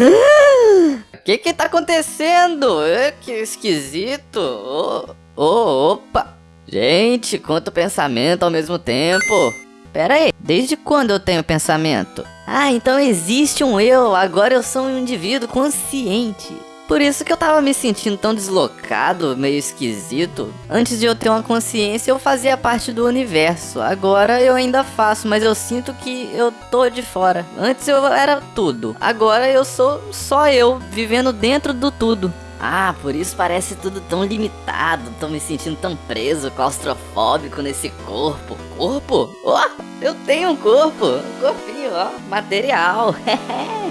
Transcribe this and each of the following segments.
O que que tá acontecendo? Que esquisito. Oh, oh, opa. Gente, quanto pensamento ao mesmo tempo. Pera aí, desde quando eu tenho pensamento? Ah, então existe um eu, agora eu sou um indivíduo consciente. Por isso que eu tava me sentindo tão deslocado, meio esquisito. Antes de eu ter uma consciência, eu fazia parte do universo. Agora eu ainda faço, mas eu sinto que eu tô de fora. Antes eu era tudo. Agora eu sou só eu, vivendo dentro do tudo. Ah, por isso parece tudo tão limitado, tô me sentindo tão preso, claustrofóbico nesse corpo. Corpo? Oh, eu tenho um corpo, um corpinho, ó, material.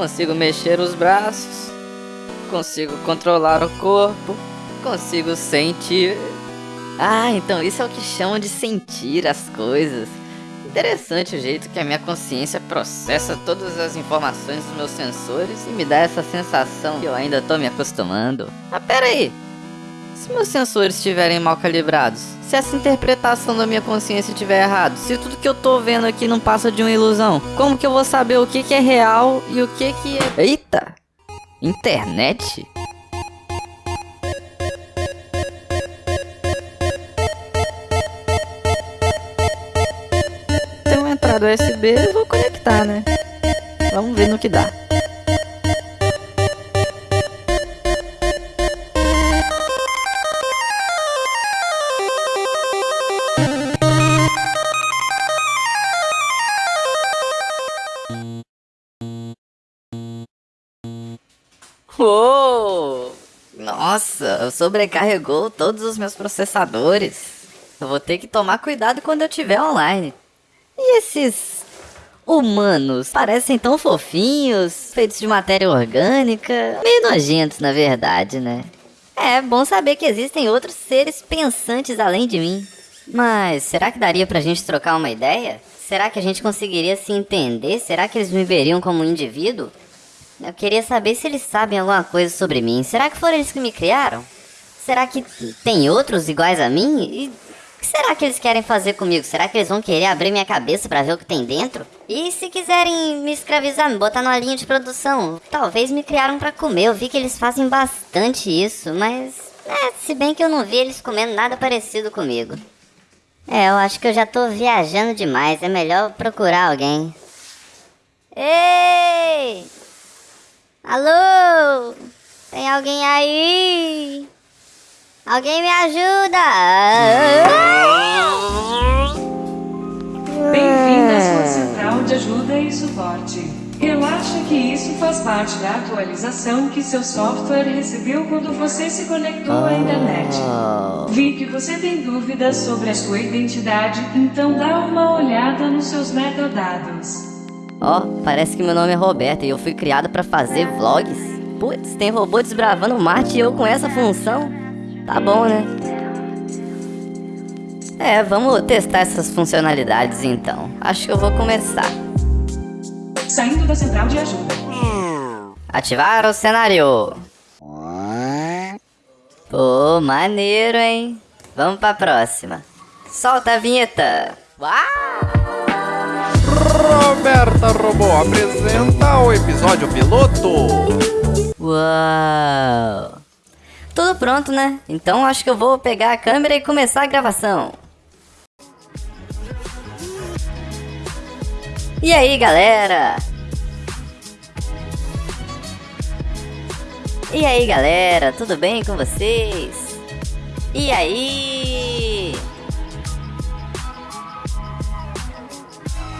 consigo mexer os braços, consigo controlar o corpo, consigo sentir. Ah, então isso é o que chamam de sentir as coisas. Interessante o jeito que a minha consciência processa todas as informações dos meus sensores e me dá essa sensação que eu ainda tô me acostumando. Ah, pera aí! Se meus sensores estiverem mal calibrados, se essa interpretação da minha consciência estiver errado, se tudo que eu tô vendo aqui não passa de uma ilusão, como que eu vou saber o que, que é real e o que que é... Eita! Internet? do USB, eu vou conectar, né? Vamos ver no que dá. Uou! Nossa, sobrecarregou todos os meus processadores. Eu vou ter que tomar cuidado quando eu estiver online. E esses humanos parecem tão fofinhos, feitos de matéria orgânica, meio nojentos na verdade, né? É bom saber que existem outros seres pensantes além de mim. Mas será que daria pra gente trocar uma ideia? Será que a gente conseguiria se entender? Será que eles me veriam como um indivíduo? Eu queria saber se eles sabem alguma coisa sobre mim. Será que foram eles que me criaram? Será que tem outros iguais a mim? E o que será que eles querem fazer comigo? Será que eles vão querer abrir minha cabeça para ver o que tem dentro? E se quiserem me escravizar, me botar numa linha de produção? Talvez me criaram para comer. Eu vi que eles fazem bastante isso, mas... É, se bem que eu não vi eles comendo nada parecido comigo. É, eu acho que eu já tô viajando demais. É melhor procurar alguém. Ei! Alô? Tem alguém aí? Alguém me ajuda! Bem-vindo à sua central de ajuda e suporte. Relaxa que isso faz parte da atualização que seu software recebeu quando você se conectou à internet. Vi que você tem dúvidas sobre a sua identidade, então dá uma olhada nos seus metadados. Ó, oh, parece que meu nome é Roberto e eu fui criado para fazer vlogs. Putz, tem robô desbravando Marte e eu com essa função? Tá bom, né? É, vamos testar essas funcionalidades então. Acho que eu vou começar. Saindo da central de ajuda. Ativar o cenário. Pô, maneiro, hein? Vamos pra próxima. Solta a vinheta. Uau! Roberta Robô apresenta o episódio piloto. Uau! Tudo pronto, né? Então acho que eu vou pegar a câmera e começar a gravação. E aí, galera? E aí, galera? Tudo bem com vocês? E aí?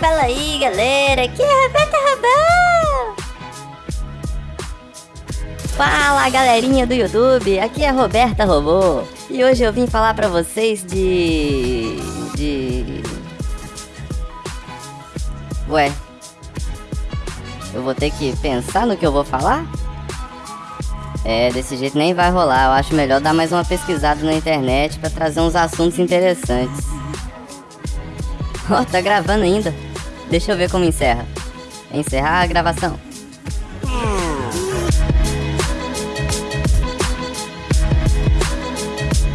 Fala aí, galera. Aqui é a Roberta Rabão. Fala galerinha do YouTube, aqui é a Roberta Robô e hoje eu vim falar pra vocês de. de. Ué, eu vou ter que pensar no que eu vou falar? É, desse jeito nem vai rolar, eu acho melhor dar mais uma pesquisada na internet pra trazer uns assuntos interessantes. Ó, oh, tá gravando ainda. Deixa eu ver como encerra. Encerrar a gravação.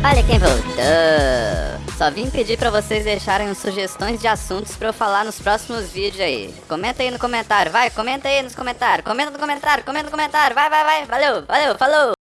Olha quem voltou! Só vim pedir pra vocês deixarem sugestões de assuntos pra eu falar nos próximos vídeos aí. Comenta aí no comentário, vai, comenta aí nos comentários, comenta no comentário, comenta no comentário, vai, vai, vai, valeu, valeu, falou!